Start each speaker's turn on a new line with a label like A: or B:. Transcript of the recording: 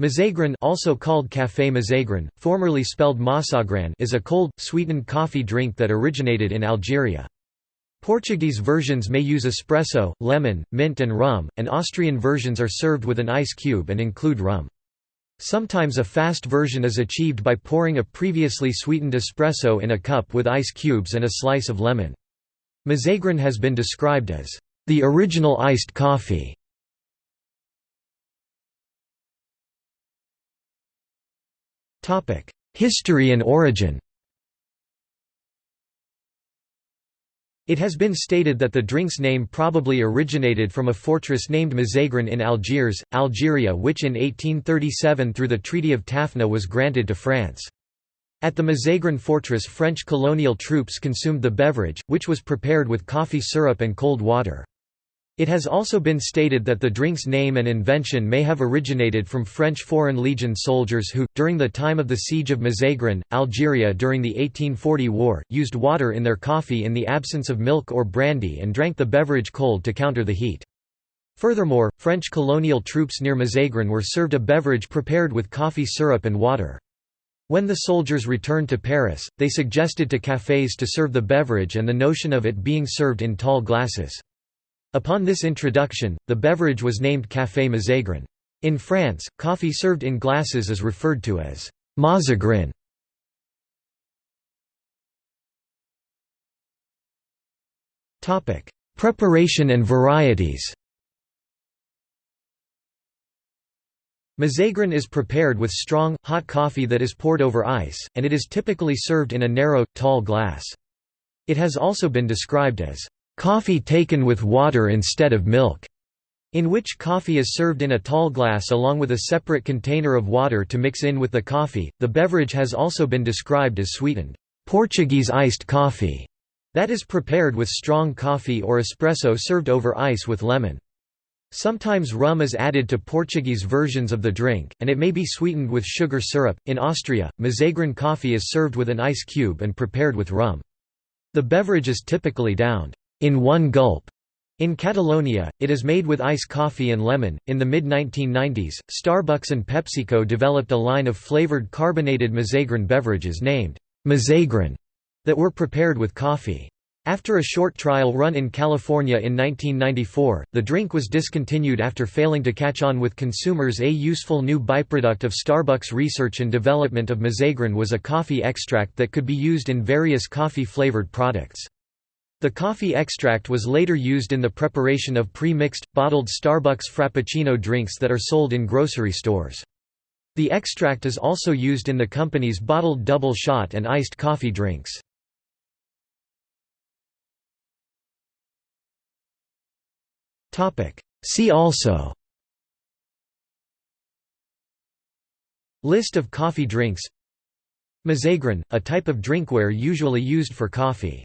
A: Mazagran also called Café Mazagran, formerly spelled Masagran is a cold, sweetened coffee drink that originated in Algeria. Portuguese versions may use espresso, lemon, mint and rum, and Austrian versions are served with an ice cube and include rum. Sometimes a fast version is achieved by pouring a previously sweetened espresso in a cup with ice cubes and a slice of lemon. Mazagran has been described as the original iced coffee. History and origin It has been stated that the drink's name probably originated from a fortress named Mazagran in Algiers, Algeria which in 1837 through the Treaty of Tafna was granted to France. At the Mazagran fortress French colonial troops consumed the beverage, which was prepared with coffee syrup and cold water. It has also been stated that the drink's name and invention may have originated from French Foreign Legion soldiers who, during the time of the siege of Mazagran, Algeria during the 1840 war, used water in their coffee in the absence of milk or brandy and drank the beverage cold to counter the heat. Furthermore, French colonial troops near Mazagran were served a beverage prepared with coffee syrup and water. When the soldiers returned to Paris, they suggested to cafés to serve the beverage and the notion of it being served in tall glasses. Upon this introduction, the beverage was named Café Mazagran. In France, coffee served in glasses is referred to as Mazagran. Preparation and varieties Mazagran is prepared with strong, hot coffee that is poured over ice, and it is typically served in a narrow, tall glass. It has also been described as coffee taken with water instead of milk, in which coffee is served in a tall glass along with a separate container of water to mix in with the coffee. The beverage has also been described as sweetened Portuguese iced coffee, that is prepared with strong coffee or espresso served over ice with lemon. Sometimes rum is added to Portuguese versions of the drink, and it may be sweetened with sugar syrup. In Austria, Mazagran coffee is served with an ice cube and prepared with rum. The beverage is typically downed in one gulp. In Catalonia, it is made with ice coffee and lemon. In the mid 1990s, Starbucks and PepsiCo developed a line of flavored carbonated Mazagran beverages named Mazagran that were prepared with coffee. After a short trial run in California in 1994, the drink was discontinued after failing to catch on with consumers. A useful new byproduct of Starbucks research and development of Mazagran was a coffee extract that could be used in various coffee flavored products. The coffee extract was later used in the preparation of pre-mixed, bottled Starbucks Frappuccino drinks that are sold in grocery stores. The extract is also used in the company's bottled double shot and iced coffee drinks. See also List of coffee drinks Mazagran, a type of drinkware usually used for coffee